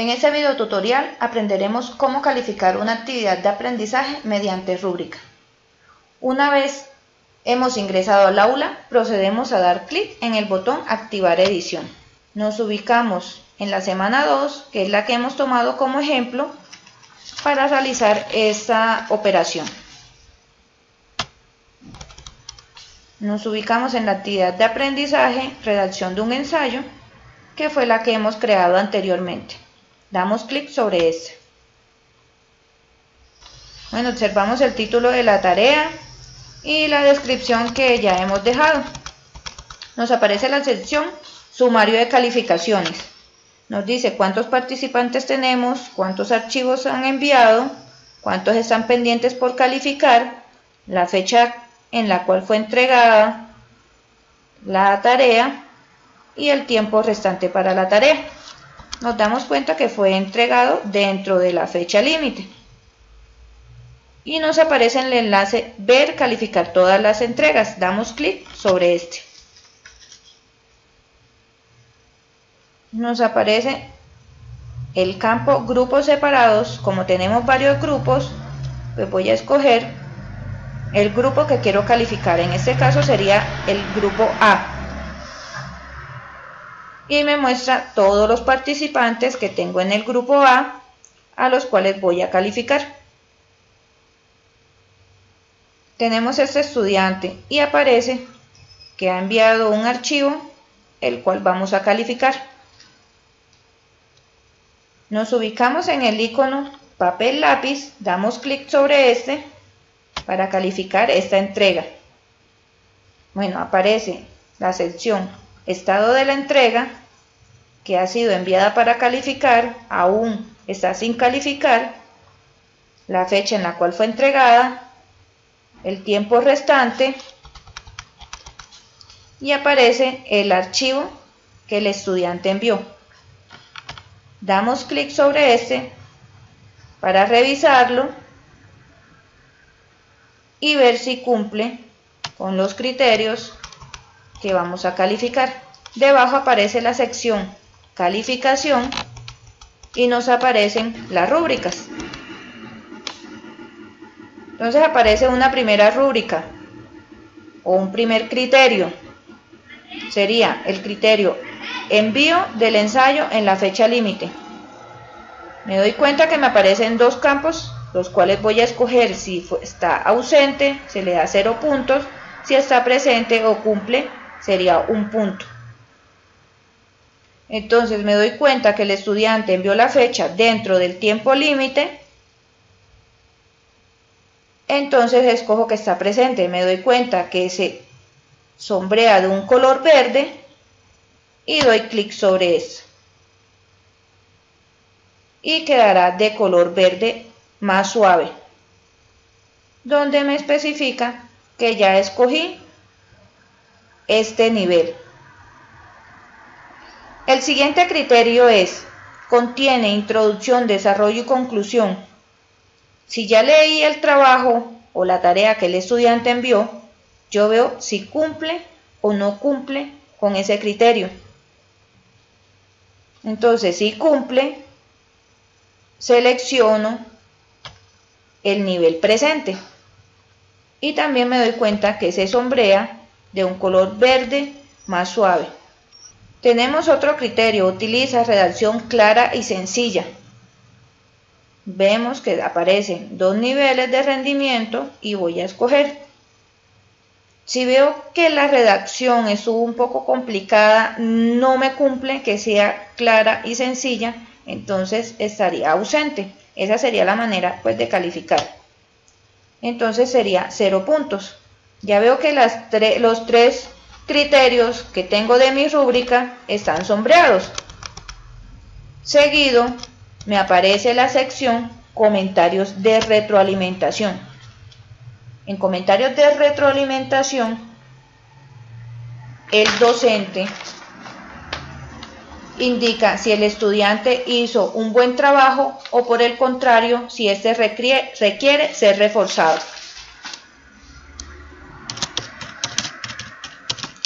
En este video tutorial aprenderemos cómo calificar una actividad de aprendizaje mediante rúbrica. Una vez hemos ingresado al aula, procedemos a dar clic en el botón Activar edición. Nos ubicamos en la semana 2, que es la que hemos tomado como ejemplo para realizar esta operación. Nos ubicamos en la actividad de aprendizaje, redacción de un ensayo, que fue la que hemos creado anteriormente. Damos clic sobre este. Bueno, observamos el título de la tarea y la descripción que ya hemos dejado. Nos aparece la sección sumario de calificaciones. Nos dice cuántos participantes tenemos, cuántos archivos han enviado, cuántos están pendientes por calificar, la fecha en la cual fue entregada la tarea y el tiempo restante para la tarea nos damos cuenta que fue entregado dentro de la fecha límite. Y nos aparece en el enlace Ver calificar todas las entregas. Damos clic sobre este. Nos aparece el campo grupos separados. Como tenemos varios grupos, pues voy a escoger el grupo que quiero calificar. En este caso sería el grupo A y me muestra todos los participantes que tengo en el grupo A a los cuales voy a calificar. Tenemos este estudiante y aparece que ha enviado un archivo el cual vamos a calificar. Nos ubicamos en el icono papel lápiz, damos clic sobre este para calificar esta entrega. Bueno, aparece la sección estado de la entrega que ha sido enviada para calificar aún está sin calificar, la fecha en la cual fue entregada, el tiempo restante y aparece el archivo que el estudiante envió. Damos clic sobre este para revisarlo y ver si cumple con los criterios que vamos a calificar. Debajo aparece la sección calificación y nos aparecen las rúbricas. Entonces aparece una primera rúbrica o un primer criterio. Sería el criterio envío del ensayo en la fecha límite. Me doy cuenta que me aparecen dos campos, los cuales voy a escoger si está ausente, se le da cero puntos, si está presente o cumple, sería un punto. Entonces me doy cuenta que el estudiante envió la fecha dentro del tiempo límite. Entonces escojo que está presente. Me doy cuenta que se sombrea de un color verde y doy clic sobre eso. Y quedará de color verde más suave. Donde me especifica que ya escogí este nivel. El siguiente criterio es, contiene introducción, desarrollo y conclusión. Si ya leí el trabajo o la tarea que el estudiante envió, yo veo si cumple o no cumple con ese criterio. Entonces, si cumple, selecciono el nivel presente. Y también me doy cuenta que se sombrea de un color verde más suave. Tenemos otro criterio, utiliza redacción clara y sencilla. Vemos que aparecen dos niveles de rendimiento y voy a escoger. Si veo que la redacción es un poco complicada, no me cumple que sea clara y sencilla, entonces estaría ausente. Esa sería la manera pues, de calificar. Entonces sería 0 puntos. Ya veo que los tres criterios que tengo de mi rúbrica están sombreados. Seguido me aparece la sección comentarios de retroalimentación. En comentarios de retroalimentación, el docente indica si el estudiante hizo un buen trabajo o por el contrario, si este requiere ser reforzado.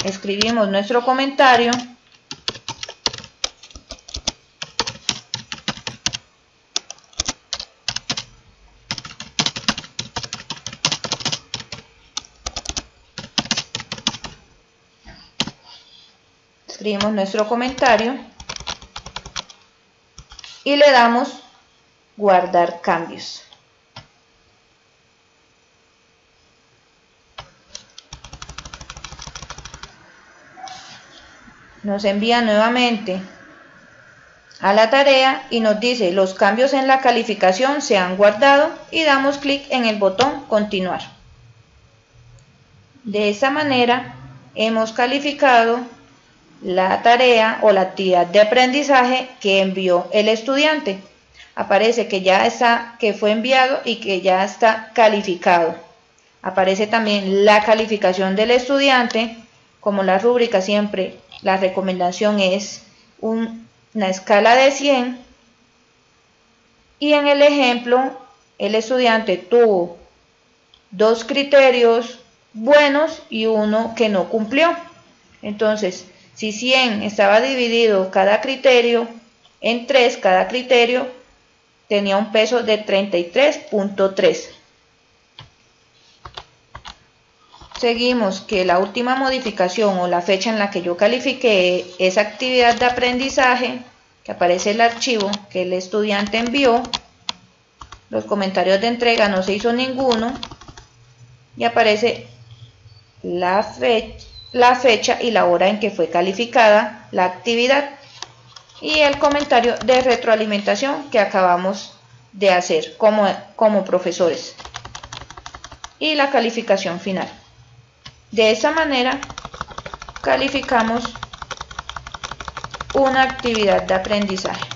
escribimos nuestro comentario. Escribimos nuestro comentario y le damos guardar cambios. Nos envía nuevamente a la tarea y nos dice los cambios en la calificación se han guardado y damos clic en el botón continuar. De esta manera hemos calificado la tarea o la actividad de aprendizaje que envió el estudiante. Aparece que ya está, que fue enviado y que ya está calificado. Aparece también la calificación del estudiante. Como la rúbrica siempre, la recomendación es una escala de 100. Y en el ejemplo, el estudiante tuvo dos criterios buenos y uno que no cumplió. Entonces, si 100 estaba dividido cada criterio en 3, cada criterio tenía un peso de 33.3. Seguimos que la última modificación o la fecha en la que yo califiqué esa actividad de aprendizaje, que aparece el archivo que el estudiante envió, los comentarios de entrega no se hizo ninguno y aparece la la fecha y la hora en que fue calificada la actividad y el comentario de retroalimentación que acabamos de hacer como, como profesores y la calificación final. De esa manera calificamos una actividad de aprendizaje.